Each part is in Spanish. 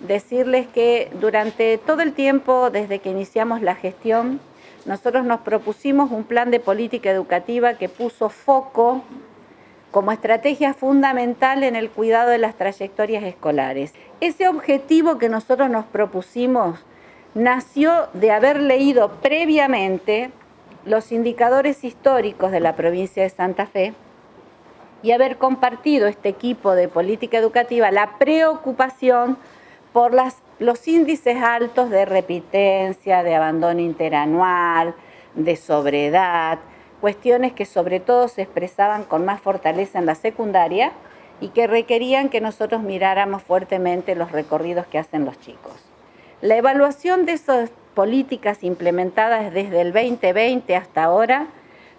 decirles que durante todo el tiempo, desde que iniciamos la gestión, nosotros nos propusimos un plan de política educativa que puso foco como estrategia fundamental en el cuidado de las trayectorias escolares. Ese objetivo que nosotros nos propusimos nació de haber leído previamente los indicadores históricos de la provincia de Santa Fe y haber compartido este equipo de política educativa la preocupación por los índices altos de repitencia, de abandono interanual, de sobredad, cuestiones que sobre todo se expresaban con más fortaleza en la secundaria y que requerían que nosotros miráramos fuertemente los recorridos que hacen los chicos. La evaluación de esas políticas implementadas desde el 2020 hasta ahora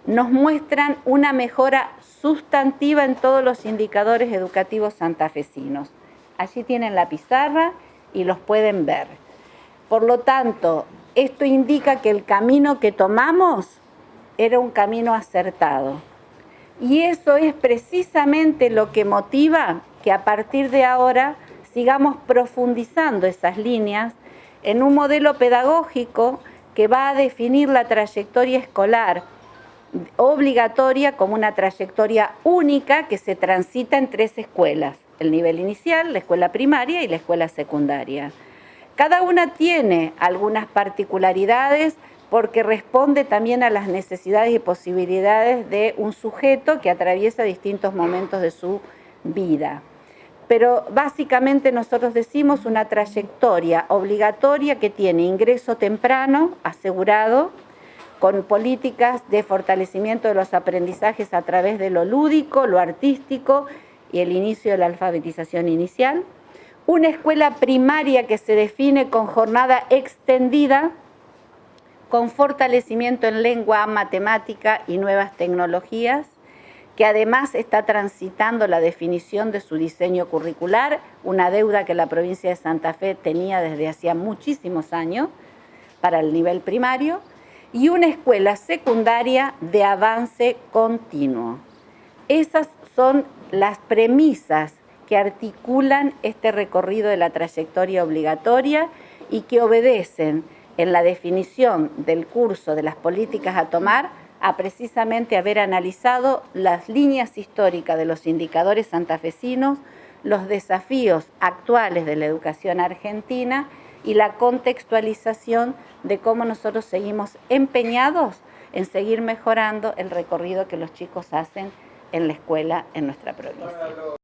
nos muestran una mejora sustantiva en todos los indicadores educativos santafesinos. Allí tienen la pizarra y los pueden ver. Por lo tanto, esto indica que el camino que tomamos era un camino acertado. Y eso es precisamente lo que motiva que a partir de ahora sigamos profundizando esas líneas en un modelo pedagógico que va a definir la trayectoria escolar obligatoria como una trayectoria única que se transita en tres escuelas, el nivel inicial, la escuela primaria y la escuela secundaria. Cada una tiene algunas particularidades porque responde también a las necesidades y posibilidades de un sujeto que atraviesa distintos momentos de su vida. Pero básicamente nosotros decimos una trayectoria obligatoria que tiene ingreso temprano asegurado, con políticas de fortalecimiento de los aprendizajes a través de lo lúdico, lo artístico y el inicio de la alfabetización inicial. Una escuela primaria que se define con jornada extendida, con fortalecimiento en lengua, matemática y nuevas tecnologías, que además está transitando la definición de su diseño curricular, una deuda que la provincia de Santa Fe tenía desde hacía muchísimos años para el nivel primario, y una escuela secundaria de avance continuo. Esas son las premisas que articulan este recorrido de la trayectoria obligatoria y que obedecen en la definición del curso de las políticas a tomar a precisamente haber analizado las líneas históricas de los indicadores santafesinos, los desafíos actuales de la educación argentina y la contextualización de cómo nosotros seguimos empeñados en seguir mejorando el recorrido que los chicos hacen en la escuela en nuestra provincia.